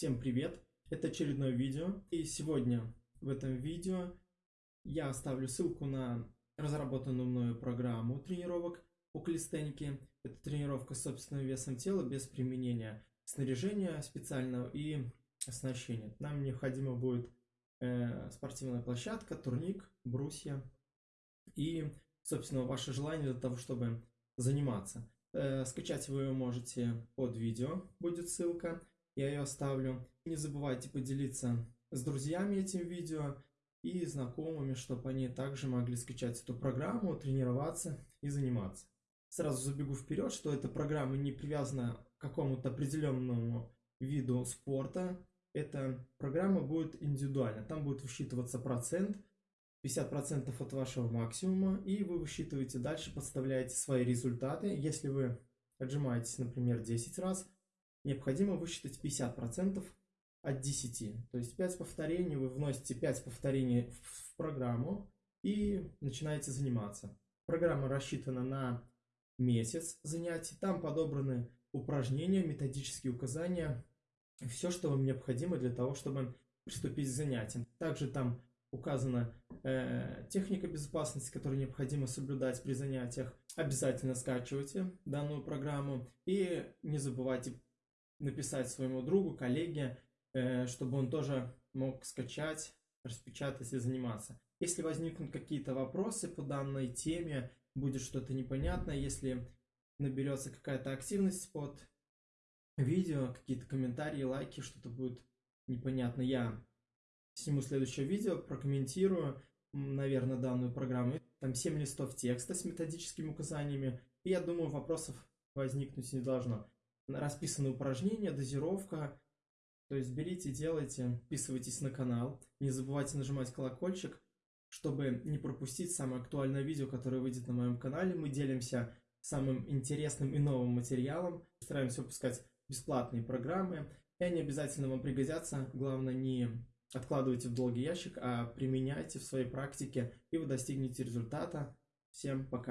Всем привет! Это очередное видео. И сегодня в этом видео я оставлю ссылку на разработанную мною программу тренировок по калистенике. Это тренировка с собственным весом тела без применения снаряжения специального и оснащения. Нам необходимо будет э, спортивная площадка, турник, брусья и, собственно, ваше желание для того, чтобы заниматься. Э, скачать вы ее можете под видео, будет ссылка я ее оставлю. Не забывайте поделиться с друзьями этим видео и знакомыми, чтобы они также могли скачать эту программу, тренироваться и заниматься. Сразу забегу вперед, что эта программа не привязана к какому-то определенному виду спорта. Эта программа будет индивидуальна. Там будет высчитываться процент, 50% от вашего максимума, и вы высчитываете дальше, подставляете свои результаты. Если вы отжимаетесь, например, 10 раз, необходимо высчитать 50% от 10. То есть 5 повторений, вы вносите 5 повторений в программу и начинаете заниматься. Программа рассчитана на месяц занятий. Там подобраны упражнения, методические указания, все, что вам необходимо для того, чтобы приступить к занятиям. Также там указана э, техника безопасности, которую необходимо соблюдать при занятиях. Обязательно скачивайте данную программу и не забывайте написать своему другу, коллеге, э, чтобы он тоже мог скачать, распечатать и заниматься. Если возникнут какие-то вопросы по данной теме, будет что-то непонятное, если наберется какая-то активность под видео, какие-то комментарии, лайки, что-то будет непонятно, я сниму следующее видео, прокомментирую, наверное, данную программу. Там 7 листов текста с методическими указаниями, и я думаю, вопросов возникнуть не должно расписаны упражнения, дозировка. То есть берите, делайте, подписывайтесь на канал. Не забывайте нажимать колокольчик, чтобы не пропустить самое актуальное видео, которое выйдет на моем канале. Мы делимся самым интересным и новым материалом. Стараемся выпускать бесплатные программы. И они обязательно вам пригодятся. Главное, не откладывайте в долгий ящик, а применяйте в своей практике, и вы достигнете результата. Всем пока!